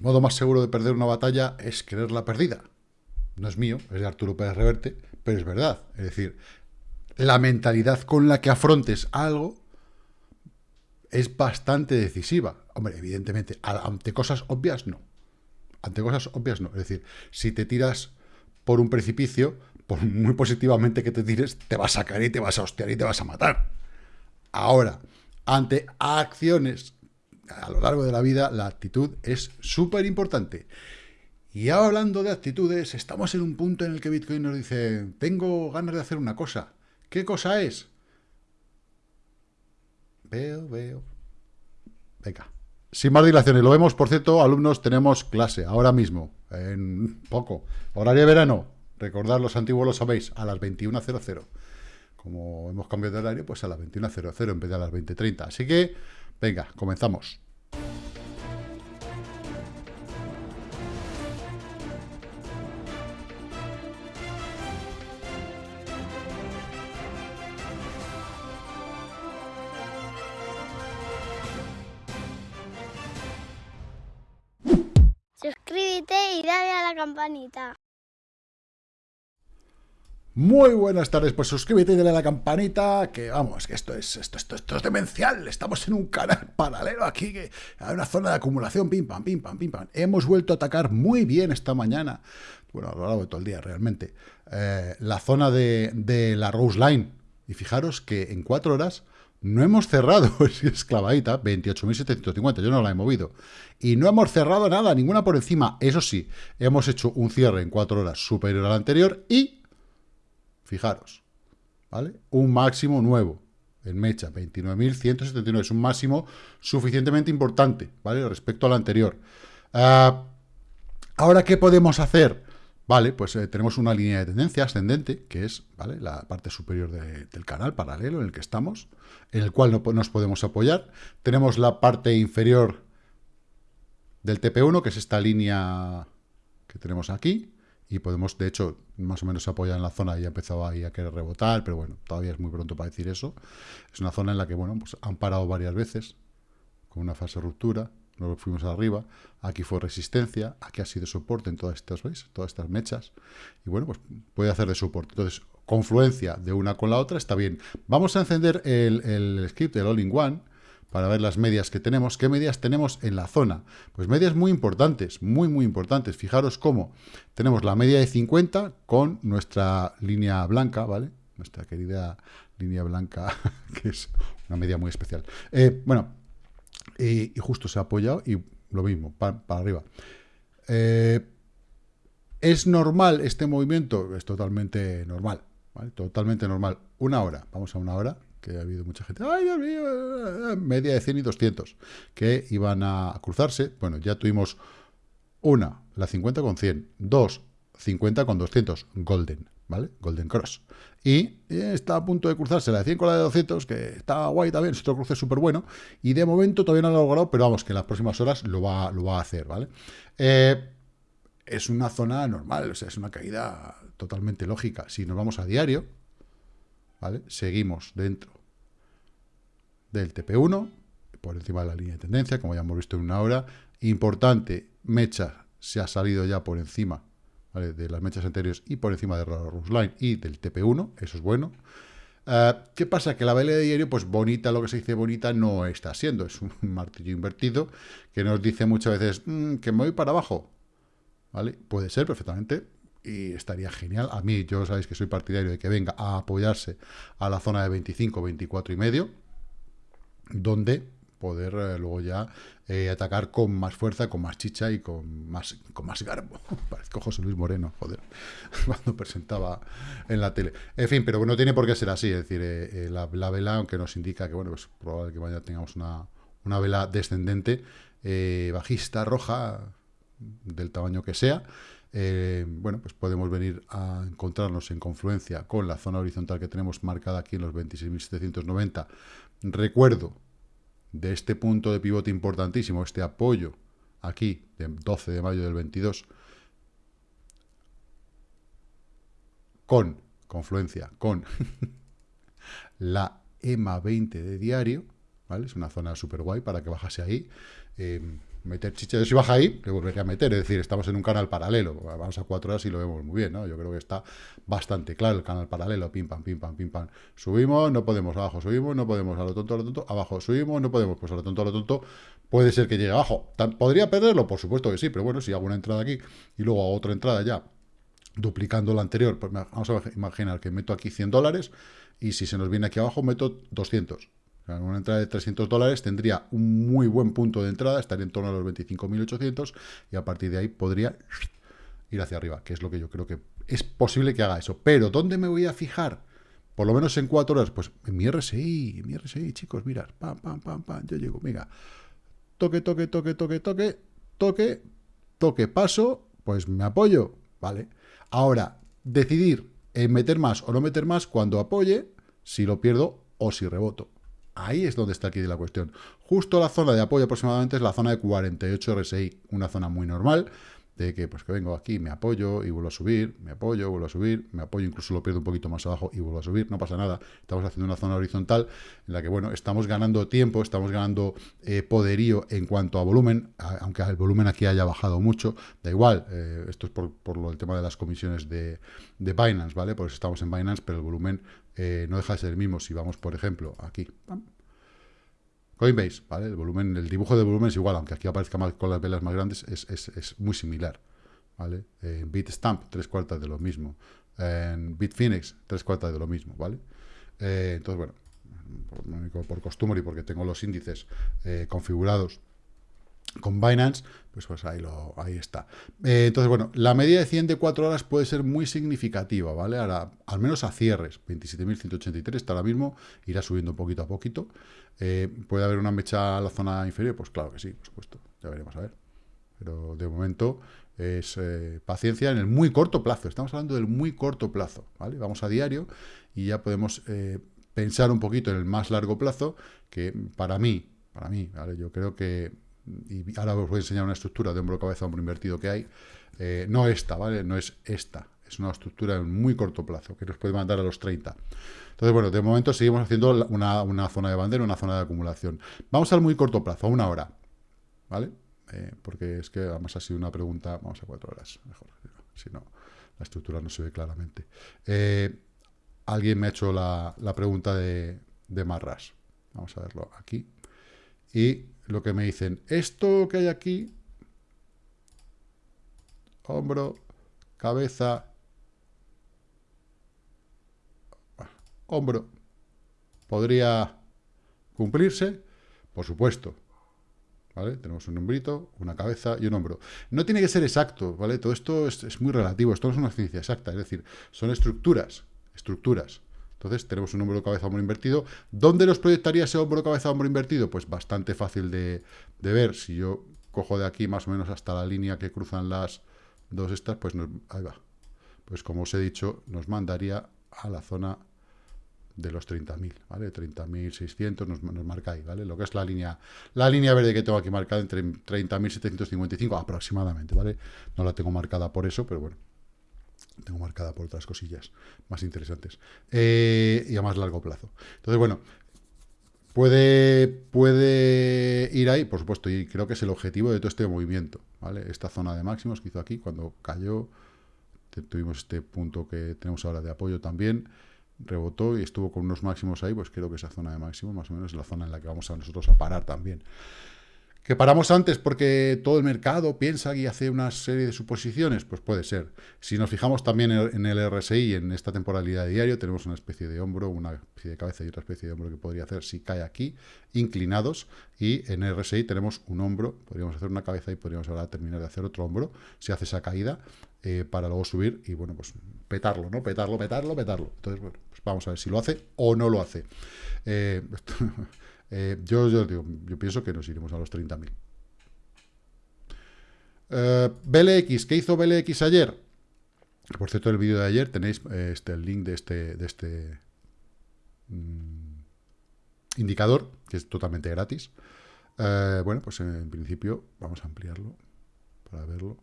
el modo más seguro de perder una batalla es creerla perdida. No es mío, es de Arturo Pérez Reverte, pero es verdad. Es decir, la mentalidad con la que afrontes algo es bastante decisiva. Hombre, evidentemente, ante cosas obvias no. Ante cosas obvias no. Es decir, si te tiras por un precipicio, por muy positivamente que te tires, te vas a caer y te vas a hostiar y te vas a matar. Ahora, ante acciones a lo largo de la vida, la actitud es súper importante. Y hablando de actitudes, estamos en un punto en el que Bitcoin nos dice, tengo ganas de hacer una cosa. ¿Qué cosa es? Veo, veo. Venga. Sin más dilaciones, lo vemos, por cierto, alumnos, tenemos clase ahora mismo, en poco. Horario de verano, recordad, los antiguos lo sabéis, a las 21.00. Como hemos cambiado de horario, pues a las 21.00 en vez de a las 20.30. Así que, venga, comenzamos. Suscríbete y dale a la campanita. Muy buenas tardes, pues suscríbete y dale a la campanita, que vamos, que esto es, esto, esto, es demencial, estamos en un canal paralelo aquí, que hay una zona de acumulación, pim pam, pim pam, pim pam. Hemos vuelto a atacar muy bien esta mañana, bueno, a lo largo de todo el día realmente, eh, la zona de, de la Rose Line, y fijaros que en cuatro horas no hemos cerrado, es clavadita, 28.750, yo no la he movido. Y no hemos cerrado nada, ninguna por encima. Eso sí, hemos hecho un cierre en cuatro horas superior al anterior y, fijaros, ¿vale? Un máximo nuevo en mecha, 29.179. Es un máximo suficientemente importante, ¿vale? Respecto al anterior. Ah, ahora, ¿qué podemos hacer? Vale, pues eh, tenemos una línea de tendencia ascendente, que es ¿vale? la parte superior del canal paralelo en el que estamos, en el cual no, nos podemos apoyar. Tenemos la parte inferior del TP1, que es esta línea que tenemos aquí, y podemos, de hecho, más o menos apoyar en la zona y ha empezado ahí a querer rebotar, pero bueno, todavía es muy pronto para decir eso. Es una zona en la que, bueno, pues han parado varias veces, con una fase de ruptura, luego fuimos arriba, aquí fue resistencia, aquí ha sido soporte en todas estas, ¿veis? Todas estas mechas, y bueno, pues puede hacer de soporte. Entonces, confluencia de una con la otra está bien. Vamos a encender el, el script del All-in-One, para ver las medias que tenemos. ¿Qué medias tenemos en la zona? Pues medias muy importantes, muy, muy importantes. Fijaros cómo tenemos la media de 50 con nuestra línea blanca, ¿vale? Nuestra querida línea blanca, que es una media muy especial. Eh, bueno, y, justo se ha apoyado y lo mismo, para, arriba. Eh, ¿Es normal este movimiento? Es totalmente normal, Totalmente normal. Una hora, vamos a una hora, que ha habido mucha gente, ¡ay, Dios mío! Media de 100 y 200, que iban a cruzarse. Bueno, ya tuvimos una, la 50 con 100, dos, 50 con 200, golden, ¿vale? Golden Cross. Y está a punto de cruzarse la de 100 con la de 200, que está guay también, es otro cruce súper bueno. Y de momento todavía no lo ha logrado, pero vamos, que en las próximas horas lo va, lo va a hacer, ¿vale? Eh, es una zona normal, o sea, es una caída totalmente lógica. Si nos vamos a diario, ¿vale? Seguimos dentro del TP1, por encima de la línea de tendencia, como ya hemos visto en una hora. Importante, Mecha se ha salido ya por encima de las mechas anteriores y por encima de la Rusline y del TP1, eso es bueno. Eh, ¿Qué pasa? Que la vela de diario, pues bonita, lo que se dice bonita, no está siendo. Es un martillo invertido que nos dice muchas veces mm, que me voy para abajo. ¿Vale? Puede ser perfectamente y estaría genial. A mí, yo sabéis que soy partidario de que venga a apoyarse a la zona de 25, 24 y medio, donde poder eh, luego ya eh, atacar con más fuerza, con más chicha y con más, con más garbo. Parezco José Luis Moreno, joder, cuando presentaba en la tele. En fin, pero no tiene por qué ser así, es decir, eh, la, vela, aunque nos indica que, bueno, pues probable que vaya tengamos una, una vela descendente, bajista, roja, del tamaño que sea, bueno, pues podemos venir a encontrarnos en confluencia con la zona horizontal que tenemos marcada aquí en los 26.790. Recuerdo, de este punto de pivote importantísimo, este apoyo aquí, de 12 de mayo del 22, con confluencia con la EMA 20 de diario, ¿vale? Es una zona súper guay para que bajase ahí. Eh, meter chicha. Si baja ahí, le volvería a meter. Es decir, estamos en un canal paralelo. Vamos a cuatro horas y lo vemos muy bien, ¿no? Yo creo que está bastante claro el canal paralelo. Pim, pam, pim, pam, pim, pam. Subimos, no podemos. Abajo subimos, no podemos. A lo tonto, a lo tonto. Abajo subimos, no podemos. Pues a lo tonto, a lo tonto. Puede ser que llegue abajo. ¿Podría perderlo? Por supuesto que sí. Pero bueno, si hago una entrada aquí y luego hago otra entrada ya duplicando la anterior, pues vamos a imaginar que meto aquí 100 dólares y si se nos viene aquí abajo meto 200 una entrada de 300 dólares tendría un muy buen punto de entrada, estaría en torno a los 25.800 y a partir de ahí podría ir hacia arriba, que es lo que yo creo que es posible que haga eso. Pero, ¿dónde me voy a fijar? Por lo menos en cuatro horas, pues en mi RSI, en mi RSI, chicos, mirad, pam, pam, pam, pam, yo llego, toque, toque, toque, toque, toque, toque, toque, paso, pues me apoyo, ¿vale? Ahora, decidir en meter más o no meter más cuando apoye, si lo pierdo o si reboto. Ahí es donde está aquí la cuestión. Justo la zona de apoyo aproximadamente es la zona de 48 RSI, una zona muy normal, de que pues que vengo aquí, me apoyo y vuelvo a subir, me apoyo, vuelvo a subir, me apoyo, incluso lo pierdo un poquito más abajo y vuelvo a subir, no pasa nada. Estamos haciendo una zona horizontal en la que, bueno, estamos ganando tiempo, estamos ganando eh, poderío en cuanto a volumen, aunque el volumen aquí haya bajado mucho, da igual, eh, esto es por, lo, el tema de las comisiones de, de Binance, ¿vale? Pues estamos en Binance, pero el volumen eh, no deja de ser el mismo. Si vamos, por ejemplo, aquí, Coinbase, ¿vale? El volumen, el dibujo de volumen es igual, aunque aquí aparezca con las velas más grandes, es, muy similar, ¿vale? En Bitstamp, tres cuartas de lo mismo. En Bitfinex, tres cuartas de lo mismo, ¿vale? Eh, entonces, bueno, por, por, costumbre y porque tengo los índices eh, configurados con Binance, pues, pues ahí, lo, ahí está. Eh, entonces, bueno, la media de 100 de 4 horas puede ser muy significativa, ¿vale? Ahora, al menos a cierres, 27.183 está ahora mismo, irá subiendo poquito a poquito. Eh, ¿Puede haber una mecha a la zona inferior? Pues claro que sí, por supuesto, ya veremos a ver. Pero de momento es eh, paciencia en el muy corto plazo, estamos hablando del muy corto plazo, ¿vale? Vamos a diario y ya podemos pensar un poquito en el más largo plazo, que para mí, para mí, ¿vale? Yo creo que y ahora os voy a enseñar una estructura de hombro, cabeza, hombro invertido que hay, eh, no esta, ¿vale? No es esta, es una estructura en muy corto plazo, que nos puede mandar a los 30. Entonces, bueno, de momento seguimos haciendo una, zona de bandera, una zona de acumulación. Vamos al muy corto plazo, a una hora, ¿vale? Eh, porque es que además ha sido una pregunta, vamos a cuatro horas, mejor, si no, la estructura no se ve claramente. Eh, alguien me ha hecho la, pregunta de Marras. Vamos a verlo aquí. Y lo que me dicen, esto que hay aquí, hombro, cabeza, hombro, ¿podría cumplirse? Por supuesto. ¿Vale? Tenemos un hombrito, una cabeza y un hombro. No tiene que ser exacto, ¿vale? Todo esto es, es muy relativo, esto no es una ciencia exacta, es decir, son estructuras, estructuras. Entonces tenemos un hombro cabeza hombro invertido. ¿Dónde los proyectaría ese hombro cabeza hombro invertido? Pues bastante fácil de, ver. Si yo cojo de aquí más o menos hasta la línea que cruzan las dos estas, pues ahí va. Pues como os he dicho, nos mandaría a la zona de los 30.000, ¿vale? 30.600 nos, nos marca ahí, ¿vale? Lo que es la línea la línea verde que tengo aquí marcada entre 30.755 aproximadamente, ¿vale? No la tengo marcada por eso, pero bueno, tengo marcada por otras cosillas más interesantes. Eh, y a más largo plazo. Entonces, bueno, puede, puede ir ahí, por supuesto, y creo que es el objetivo de todo este movimiento. ¿vale? Esta zona de máximos que hizo aquí, cuando cayó, tuvimos este punto que tenemos ahora de apoyo también, rebotó y estuvo con unos máximos ahí, pues creo que esa zona de máximos más o menos es la zona en la que vamos a nosotros a parar también. ¿Que paramos antes porque todo el mercado piensa y hace una serie de suposiciones? Pues puede ser. Si nos fijamos también en el RSI, en esta temporalidad de diario, tenemos una especie de hombro, una especie de cabeza y otra especie de hombro que podría hacer si cae aquí, inclinados, y en el RSI tenemos un hombro, podríamos hacer una cabeza y podríamos ahora terminar de hacer otro hombro, si hace esa caída, eh, para luego subir y, bueno, pues petarlo, ¿no? Petarlo, petarlo, petarlo. Entonces, bueno, pues vamos a ver si lo hace o no lo hace. Eh, Eh, yo, digo, yo pienso que nos iremos a los 30.000. Eh, BLX, ¿qué hizo BLX ayer? Por cierto, el vídeo de ayer tenéis eh, este, el link de este, de este mm, indicador, que es totalmente gratis. bueno, pues en principio vamos a ampliarlo para verlo.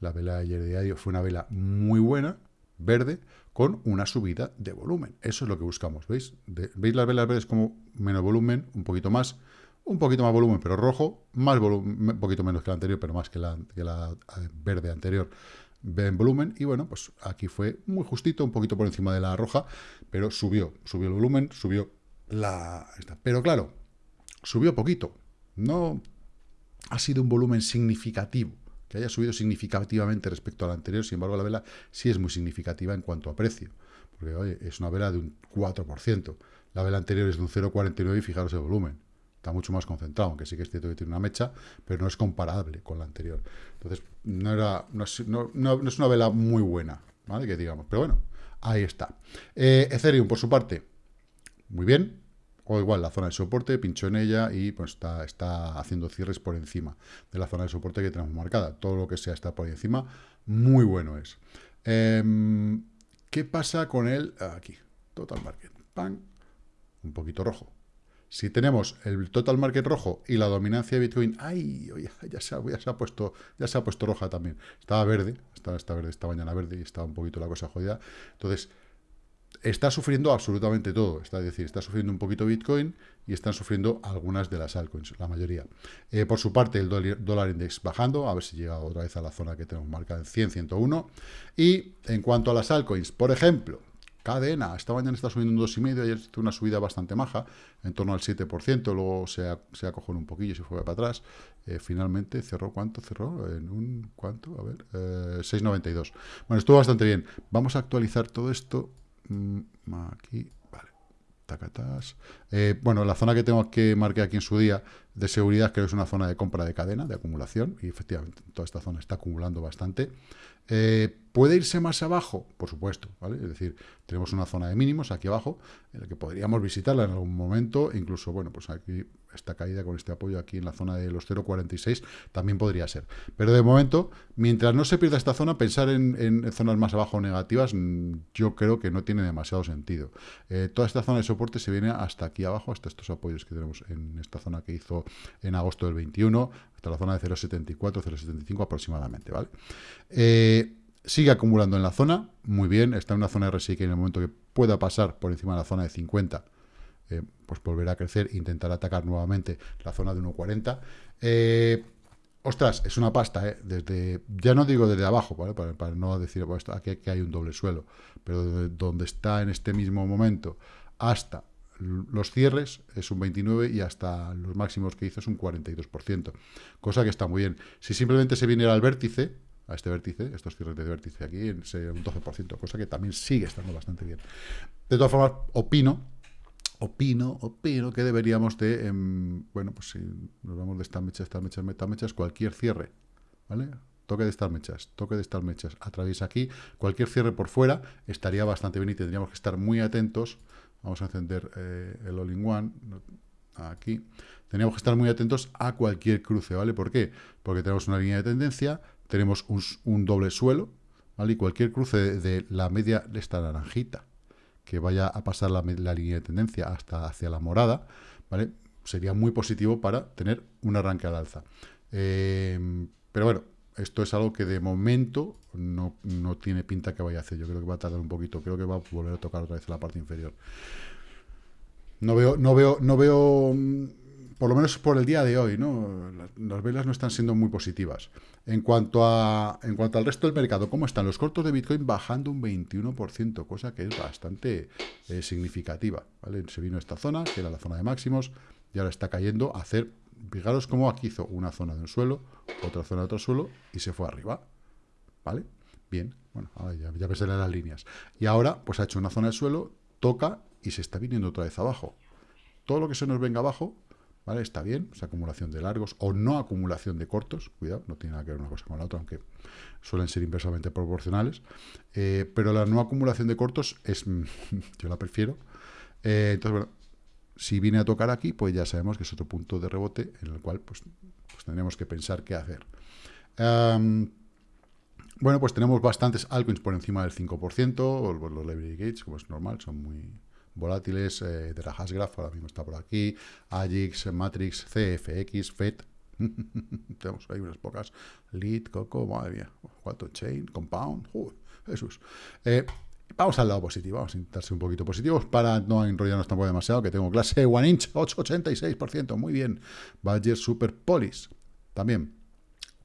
La vela de ayer de diario fue una vela muy buena, verde, con una subida de volumen. Eso es lo que buscamos, ¿veis? ¿Veis las velas verdes como menos volumen, un poquito más, un poquito más volumen, pero rojo, más volumen, un poquito menos que la anterior, pero más que la, eh, verde anterior en volumen, y bueno, pues aquí fue muy justito, un poquito por encima de la roja, pero subió, subió el volumen, subió la... Pero claro, subió poquito, no ha sido un volumen significativo, que haya subido significativamente respecto a la anterior, sin embargo la vela sí es muy significativa en cuanto a precio, porque oye, es una vela de un 4%, la vela anterior es de un 0,49 y fijaros el volumen, está mucho más concentrado, aunque sí que es cierto que tiene una mecha, pero no es comparable con la anterior. Entonces, no, era, no, es una vela muy buena, ¿vale? Que digamos, pero bueno, ahí está. Eh, Ethereum, por su parte, muy bien, o igual la zona de soporte, pinchó en ella y pues está, está haciendo cierres por encima de la zona de soporte que tenemos marcada. Todo lo que sea está por encima, muy bueno es. Em, ¿Qué pasa con el, aquí, total market, pan, un poquito rojo. Si tenemos el total market rojo y la dominancia de Bitcoin, ¡ay! ya, se ha, ya, se ha, puesto, ya se ha puesto roja también. Estaba verde, estaba, esta verde, esta mañana verde y estaba un poquito la cosa jodida. Entonces, está sufriendo absolutamente todo. Está, es decir, está sufriendo un poquito Bitcoin y están sufriendo algunas de las altcoins, la mayoría. Eh, por su parte, el dólar index bajando, a ver si llega otra vez a la zona que tenemos marcada en 100, 101. Y en cuanto a las altcoins, por ejemplo, cadena, esta mañana está subiendo un 2,5, ayer hizo una subida bastante maja, en torno al 7%, luego se, se acogió un poquillo y se fue para atrás. Eh, finalmente cerró, ¿cuánto cerró? En un, ¿cuánto? A ver, 6,92. Eh, bueno, estuvo bastante bien. Vamos a actualizar todo esto aquí, vale. Tacatas. Eh, bueno, la zona que tengo que marcar aquí en su día de seguridad creo que es una zona de compra de cadena, de acumulación, y efectivamente toda esta zona está acumulando bastante. Eh, ¿Puede irse más abajo? Por supuesto, ¿vale? Es decir, tenemos una zona de mínimos aquí abajo, en la que podríamos visitarla en algún momento, incluso, bueno, pues aquí esta caída con este apoyo aquí en la zona de los 0,46 también podría ser. Pero de momento, mientras no se pierda esta zona, pensar en, zonas más abajo negativas, mm, yo creo que no tiene demasiado sentido. Eh, toda esta zona de soporte se viene hasta aquí abajo, hasta estos apoyos que tenemos en esta zona que hizo en agosto del 21, hasta la zona de 0,74, 0,75 aproximadamente, ¿vale? Eh, sigue acumulando en la zona, muy bien, está en una zona RSI que en el momento que pueda pasar por encima de la zona de 50, eh, pues volverá a crecer, intentará atacar nuevamente la zona de 1,40. Eh, ostras, es una pasta, ¿eh? Desde, ya no digo desde abajo, ¿vale? Para, no decir pues, aquí que hay un doble suelo, pero donde está en este mismo momento hasta los cierres es un 29 y hasta los máximos que hizo es un 42%, cosa que está muy bien. Si simplemente se viniera al vértice, a este vértice, estos cierres de vértice aquí, sería un 12%, cosa que también sigue estando bastante bien. De todas formas, opino, opino, opino que deberíamos de, em, bueno, pues si nos vamos de estas mechas, estas mechas, mechas, cualquier cierre, ¿vale? Toque de estas mechas, toque de estas mechas, atraviesa aquí, cualquier cierre por fuera estaría bastante bien y tendríamos que estar muy atentos. Vamos a encender eh, el all-in-one, aquí. Tendríamos que estar muy atentos a cualquier cruce, ¿vale? ¿Por qué? Porque tenemos una línea de tendencia, tenemos un, doble suelo, ¿vale? Y cualquier cruce de, la media de esta naranjita, que vaya a pasar la, línea de tendencia hasta hacia la morada, ¿vale? Sería muy positivo para tener un arranque al alza. Eh, pero bueno, esto es algo que de momento no, no, tiene pinta que vaya a hacer. Yo creo que va a tardar un poquito. Creo que va a volver a tocar otra vez la parte inferior. No veo, no veo, no veo por lo menos por el día de hoy, ¿no? Las, velas no están siendo muy positivas. En cuanto, a, en cuanto al resto del mercado, ¿cómo están? Los cortos de Bitcoin bajando un 21%, cosa que es bastante eh, significativa. ¿vale? Se vino esta zona, que era la zona de máximos, y ahora está cayendo a hacer... Fijaros cómo aquí hizo una zona de un suelo, otra zona de otro suelo, y se fue arriba. ¿Vale? Bien, bueno, ya, ya ves las líneas. Y ahora, pues ha hecho una zona de suelo, toca y se está viniendo otra vez abajo. Todo lo que se nos venga abajo ¿Vale? Está bien, esa acumulación de largos o no acumulación de cortos, cuidado, no tiene nada que ver una cosa con la otra, aunque suelen ser inversamente proporcionales, eh, pero la no acumulación de cortos es, yo la prefiero. Eh, entonces, bueno, si viene a tocar aquí, pues ya sabemos que es otro punto de rebote en el cual pues, pues tendremos que pensar qué hacer. bueno, pues tenemos bastantes altcoins por encima del 5%, o los Library Gates, como es normal, son muy, volátiles eh, la Hashgraph, ahora mismo está por aquí, AGIX, Matrix, CFX, FED, tenemos ahí unas pocas, Lead, Coco, madre mía, Quantum Chain, Compound, Jesús. Eh, Vamos al lado positivo, vamos a intentar ser un poquito positivos para no enrollarnos tampoco demasiado, que tengo clase One Inch, 8,86%, muy bien. Badger Super Polis, también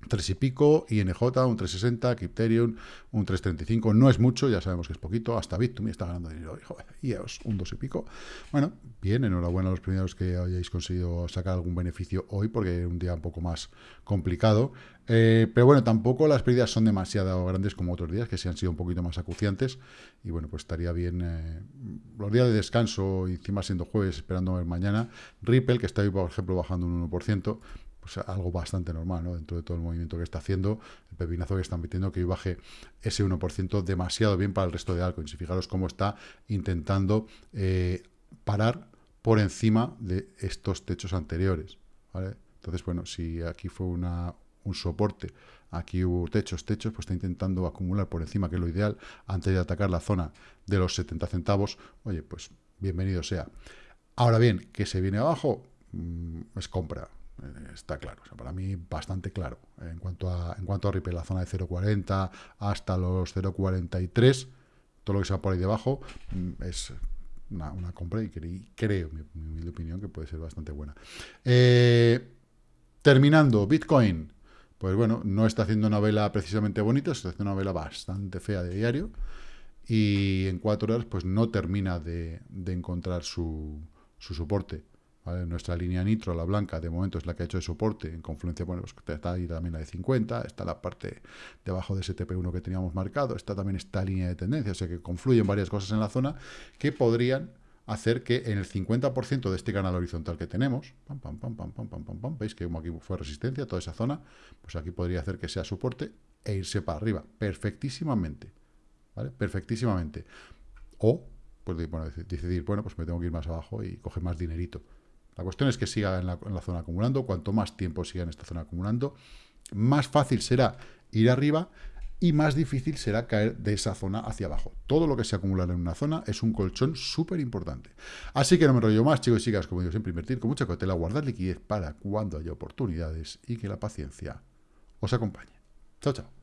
3 y pico, INJ un 360, Crypterium un 335, no es mucho, ya sabemos que es poquito, hasta Bitum está ganando dinero, IEOS un 2 y pico. Bueno, bien, enhorabuena a los primeros que hayáis conseguido sacar algún beneficio hoy, porque es un día un poco más complicado. Eh, pero bueno, tampoco las pérdidas son demasiado grandes como otros días, que sí han sido un poquito más acuciantes. Y bueno, pues estaría bien eh, los días de descanso, y encima siendo jueves, esperando ver mañana. Ripple, que está hoy, por ejemplo, bajando un 1%, pues algo bastante normal, ¿no? Dentro de todo el movimiento que está haciendo, el pepinazo que están metiendo, que hoy baje ese 1% demasiado bien para el resto de altcoins. Y fijaros cómo está intentando eh, parar por encima de estos techos anteriores. Entonces, bueno, si aquí fue una, un soporte, aquí hubo techos, techos, pues está intentando acumular por encima, que es lo ideal, antes de atacar la zona de los 70 centavos, oye, pues bienvenido sea. Ahora bien, que se viene abajo, mm, es compra, está claro, para mí bastante claro. En cuanto a, en cuanto a Ripple, la zona de 0.40 hasta los 0.43, todo lo que sea por ahí debajo mm, es una, compra y creo, mi, mi, opinión, que puede ser bastante buena. Eh, terminando, Bitcoin, pues bueno, no está haciendo una vela precisamente bonita, está haciendo una vela bastante fea de diario y en cuatro horas pues no termina de, encontrar su, su soporte. Nuestra línea nitro, la blanca, de momento es la que ha hecho de soporte. En confluencia, bueno, pues está ahí también la de 50, está la parte debajo de ese TP1 que teníamos marcado, está también esta línea de tendencia, o sea que confluyen varias cosas en la zona que podrían hacer que en el 50% de este canal horizontal que tenemos, pam, pam, pam, pam, pam, pam, pam, veis que como aquí fue resistencia, toda esa zona, pues aquí podría hacer que sea soporte e irse para arriba, perfectísimamente, ¿vale? Perfectísimamente. O, pues bueno, decidir, bueno, pues me tengo que ir más abajo y coger más dinerito. La cuestión es que siga en la, zona acumulando. Cuanto más tiempo siga en esta zona acumulando, más fácil será ir arriba y más difícil será caer de esa zona hacia abajo. Todo lo que se acumula en una zona es un colchón súper importante. Así que no me rollo más, chicos y chicas, como digo siempre, invertir con mucha cautela, guardar liquidez para cuando haya oportunidades y que la paciencia os acompañe. Chao, chao.